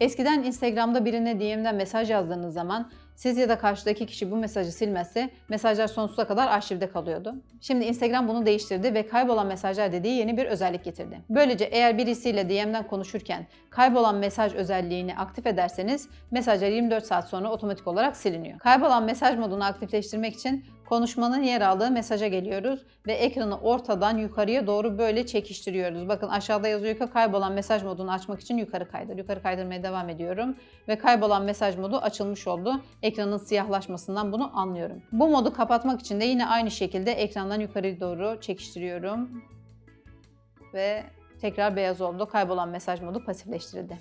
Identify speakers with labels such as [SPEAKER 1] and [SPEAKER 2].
[SPEAKER 1] Eskiden Instagram'da birine DM'den mesaj yazdığınız zaman siz ya da karşıdaki kişi bu mesajı silmezse mesajlar sonsuza kadar arşivde kalıyordu. Şimdi Instagram bunu değiştirdi ve kaybolan mesajlar dediği yeni bir özellik getirdi. Böylece eğer birisiyle DM'den konuşurken kaybolan mesaj özelliğini aktif ederseniz mesajlar 24 saat sonra otomatik olarak siliniyor. Kaybolan mesaj modunu aktifleştirmek için konuşmanın yer aldığı mesaja geliyoruz ve ekranı ortadan yukarıya doğru böyle çekiştiriyoruz. Bakın aşağıda yazıyor ki kaybolan mesaj modunu açmak için yukarı kaydır. Yukarı kaydırmaya devam ediyorum ve kaybolan mesaj modu açılmış oldu. Ekranın siyahlaşmasından bunu anlıyorum. Bu modu kapatmak için de yine aynı şekilde ekrandan yukarı doğru çekiştiriyorum ve tekrar beyaz oldu. Kaybolan mesaj modu pasifleştirildi.